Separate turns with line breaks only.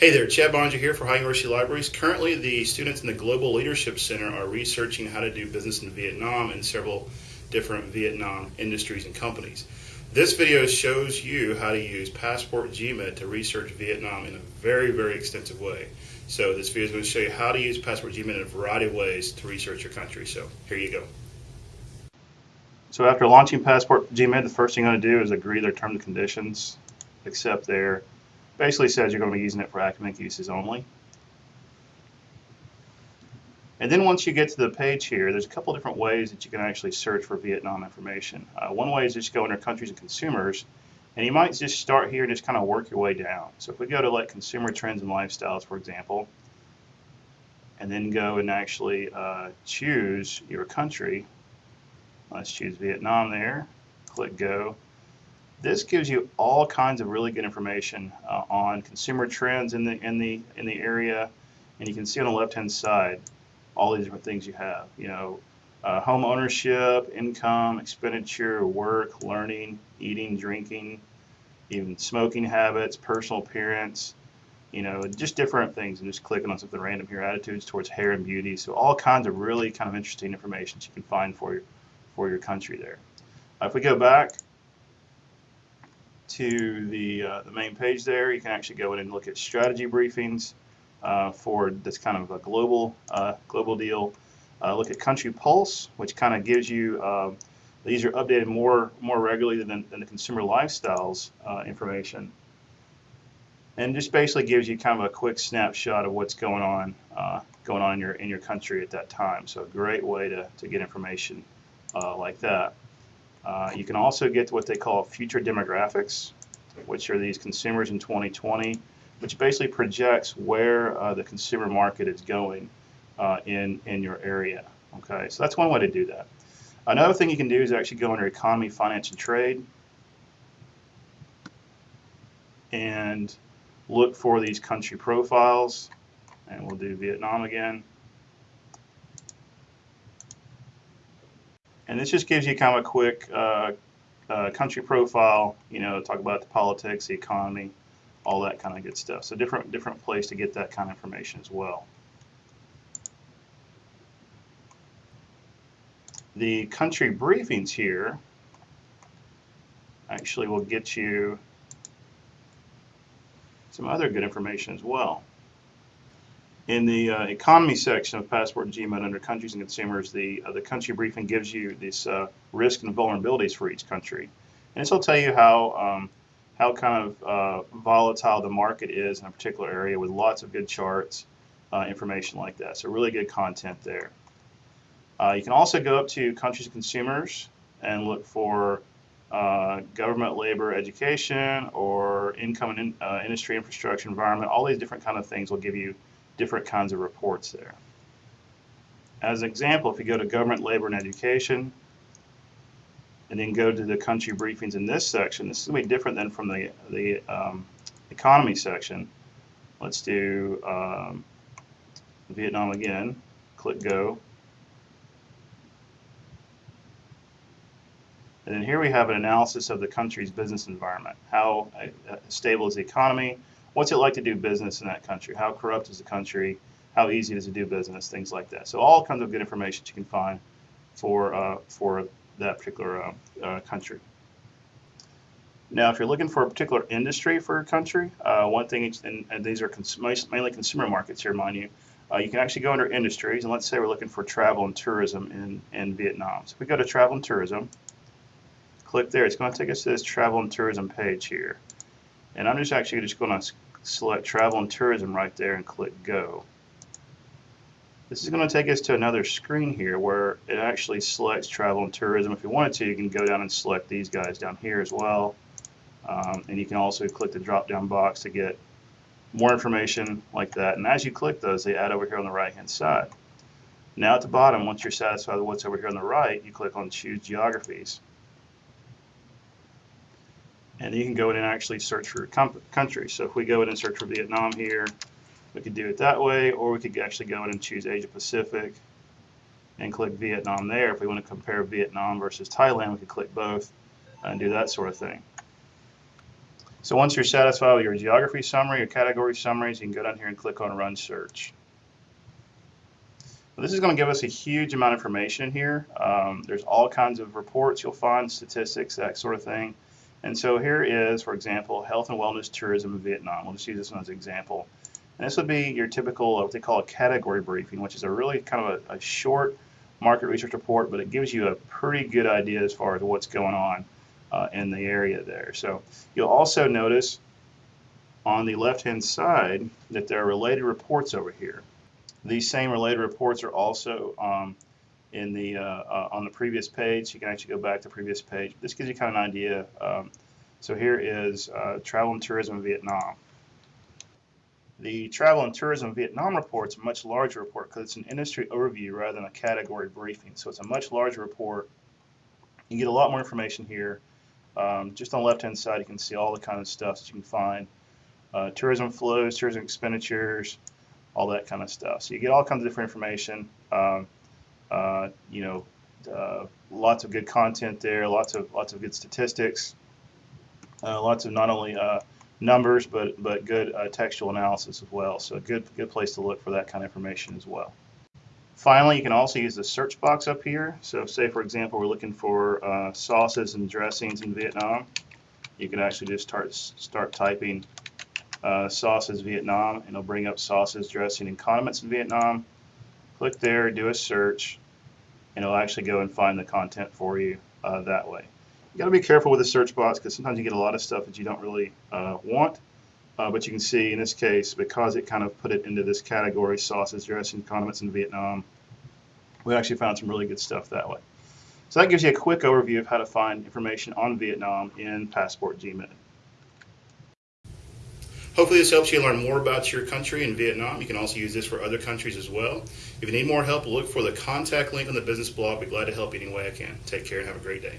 Hey there, Chad Bonger here for High University Libraries. Currently, the students in the Global Leadership Center are researching how to do business in Vietnam and several different Vietnam industries and companies. This video shows you how to use Passport GMID to research Vietnam in a very, very extensive way. So this video is going to show you how to use Passport GMID in a variety of ways to research your country. So here you go. So after launching Passport GMID, the first thing you're going to do is agree their terms and conditions, accept their basically says you're going to be using it for academic uses only. And then once you get to the page here, there's a couple different ways that you can actually search for Vietnam information. Uh, one way is just go under countries and consumers, and you might just start here and just kind of work your way down. So if we go to like consumer trends and lifestyles, for example, and then go and actually uh, choose your country, let's choose Vietnam there, click go, this gives you all kinds of really good information uh, on consumer trends in the in the in the area, and you can see on the left-hand side all these different things you have. You know, uh, home ownership, income, expenditure, work, learning, eating, drinking, even smoking habits, personal appearance. You know, just different things, and just clicking on something random here. Attitudes towards hair and beauty. So all kinds of really kind of interesting information you can find for your for your country there. If we go back to the, uh, the main page there, you can actually go in and look at strategy briefings uh, for this kind of a global, uh, global deal. Uh, look at Country Pulse, which kind of gives you, um, these are updated more, more regularly than, than the consumer lifestyles uh, information. And just basically gives you kind of a quick snapshot of what's going on, going on in your, in your country at that time. So a great way to, to get information like that. Uh, you can also get to what they call future demographics, which are these consumers in 2020, which basically projects where uh, the consumer market is going uh, in, in your area. Okay, so that's one way to do that. Another thing you can do is actually go under economy, finance, and trade and look for these country profiles. And we'll do Vietnam again. And this just gives you kind of a quick uh, uh, country profile, you know, talk about the politics, the economy, all that kind of good stuff. So different, different place to get that kind of information as well. The country briefings here actually will get you some other good information as well. In the uh, economy section of Passport GMID under countries and consumers, the, uh, the country briefing gives you this uh, risk and vulnerabilities for each country. And this will tell you how, um, how kind of uh, volatile the market is in a particular area with lots of good charts, uh, information like that. So really good content there. Uh, you can also go up to countries and consumers and look for uh, government, labor, education, or income and in, uh, industry, infrastructure, environment. All these different kind of things will give you different kinds of reports there. As an example, if you go to government, labor, and education, and then go to the country briefings in this section, this is going to be different than from the, the um, economy section. Let's do um, Vietnam again, click go. And then here we have an analysis of the country's business environment. How uh, stable is the economy? What's it like to do business in that country? How corrupt is the country? How easy is it to do business? Things like that. So all kinds of good information you can find for uh, for that particular uh, uh, country. Now, if you're looking for a particular industry for a country, uh, one thing, and, and these are cons mainly consumer markets here, mind you, uh, you can actually go under industries, and let's say we're looking for travel and tourism in, in Vietnam. So if we go to travel and tourism, click there, it's going to take us to this travel and tourism page here. And I'm just actually just going to select travel and tourism right there and click go. This is going to take us to another screen here where it actually selects travel and tourism. If you wanted to, you can go down and select these guys down here as well. Um, and you can also click the drop down box to get more information like that. And as you click those, they add over here on the right hand side. Now at the bottom, once you're satisfied with what's over here on the right, you click on choose geographies and you can go in and actually search for country. So if we go in and search for Vietnam here, we could do it that way, or we could actually go in and choose Asia Pacific and click Vietnam there. If we want to compare Vietnam versus Thailand, we could click both and do that sort of thing. So once you're satisfied with your geography summary, your category summaries, you can go down here and click on Run Search. This is going to give us a huge amount of information here. Um, there's all kinds of reports you'll find, statistics, that sort of thing. And so here is, for example, health and wellness tourism in Vietnam. We'll just use this one as an example. And this would be your typical, what they call a category briefing, which is a really kind of a, a short market research report, but it gives you a pretty good idea as far as what's going on uh, in the area there. So you'll also notice on the left-hand side that there are related reports over here. These same related reports are also um, in the uh, uh, on the previous page. You can actually go back to the previous page. This gives you kind of an idea. Um, so here is uh, travel and tourism in Vietnam. The travel and tourism Vietnam report is a much larger report because it's an industry overview rather than a category briefing. So it's a much larger report. You get a lot more information here. Um, just on the left hand side, you can see all the kind of stuff that you can find. Uh, tourism flows, tourism expenditures, all that kind of stuff. So you get all kinds of different information. Um, you know, uh, lots of good content there, lots of lots of good statistics, uh, lots of not only uh, numbers but but good uh, textual analysis as well. So a good good place to look for that kind of information as well. Finally, you can also use the search box up here. So say, for example, we're looking for uh, sauces and dressings in Vietnam. You can actually just start, start typing uh, sauces Vietnam, and it'll bring up sauces, dressing, and condiments in Vietnam. Click there, do a search, and it'll actually go and find the content for you uh, that way. You got to be careful with the search box because sometimes you get a lot of stuff that you don't really uh, want. Uh, but you can see in this case, because it kind of put it into this category, sauces, dressing, condiments in Vietnam, we actually found some really good stuff that way. So that gives you a quick overview of how to find information on Vietnam in Passport GMID. Hopefully this helps you learn more about your country in Vietnam. You can also use this for other countries as well. If you need more help, look for the contact link on the business blog. I'll be glad to help any way I can. Take care and have a great day.